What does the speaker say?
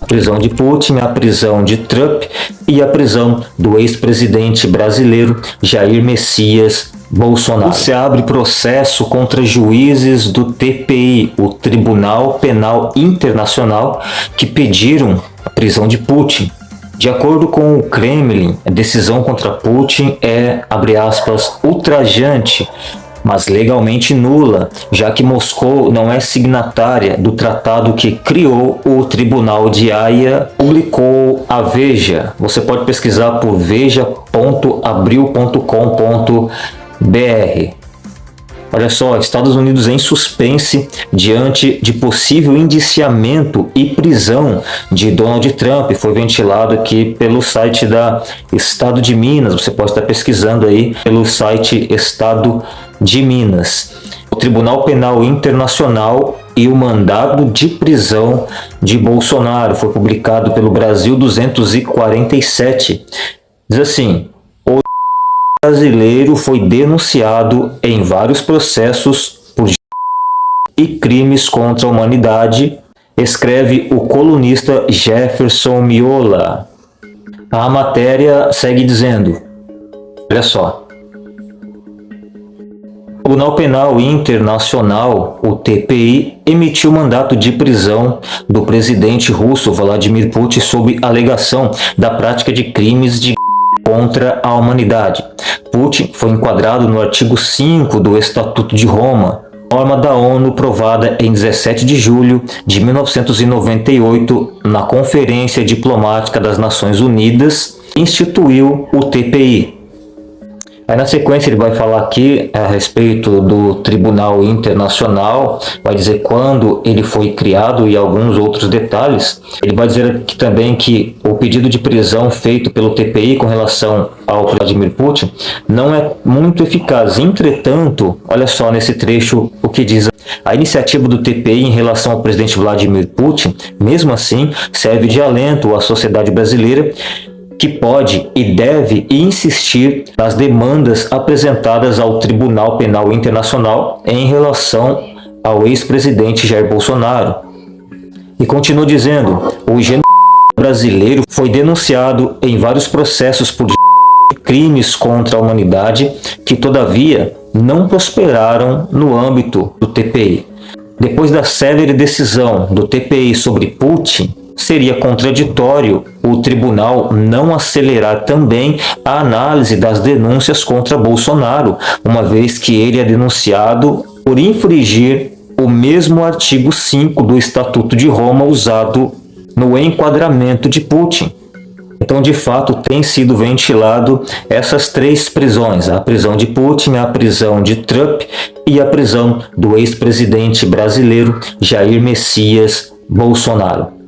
A prisão de Putin, a prisão de Trump e a prisão do ex-presidente brasileiro Jair Messias Bolsonaro. Se abre processo contra juízes do TPI, o Tribunal Penal Internacional, que pediram a prisão de Putin. De acordo com o Kremlin, a decisão contra Putin é, abre aspas, ultrajante, mas legalmente nula, já que Moscou não é signatária do tratado que criou o Tribunal de Haia, publicou a Veja. Você pode pesquisar por veja.abril.com.br. Olha só, Estados Unidos em suspense diante de possível indiciamento e prisão de Donald Trump. Foi ventilado aqui pelo site da Estado de Minas. Você pode estar pesquisando aí pelo site Estado de Minas. O Tribunal Penal Internacional e o mandado de prisão de Bolsonaro foi publicado pelo Brasil 247. Diz assim, brasileiro foi denunciado em vários processos por e crimes contra a humanidade, escreve o colunista Jefferson Miola. A matéria segue dizendo, olha só, o Tribunal Penal Internacional, o TPI, emitiu mandato de prisão do presidente russo Vladimir Putin sob alegação da prática de crimes de contra a humanidade. Putin foi enquadrado no artigo 5 do Estatuto de Roma, norma da ONU provada em 17 de julho de 1998 na Conferência Diplomática das Nações Unidas, instituiu o TPI, Aí na sequência ele vai falar aqui a respeito do Tribunal Internacional, vai dizer quando ele foi criado e alguns outros detalhes. Ele vai dizer aqui também que o pedido de prisão feito pelo TPI com relação ao Vladimir Putin não é muito eficaz. Entretanto, olha só nesse trecho o que diz a iniciativa do TPI em relação ao presidente Vladimir Putin, mesmo assim, serve de alento à sociedade brasileira que pode e deve insistir nas demandas apresentadas ao Tribunal Penal Internacional em relação ao ex-presidente Jair Bolsonaro. E continua dizendo, o genocídio brasileiro foi denunciado em vários processos por crimes contra a humanidade que, todavia, não prosperaram no âmbito do TPI. Depois da célere decisão do TPI sobre Putin, seria contraditório o tribunal não acelerar também a análise das denúncias contra Bolsonaro, uma vez que ele é denunciado por infringir o mesmo artigo 5 do Estatuto de Roma usado no enquadramento de Putin. Então, de fato, tem sido ventilado essas três prisões, a prisão de Putin, a prisão de Trump e a prisão do ex-presidente brasileiro Jair Messias Bolsonaro.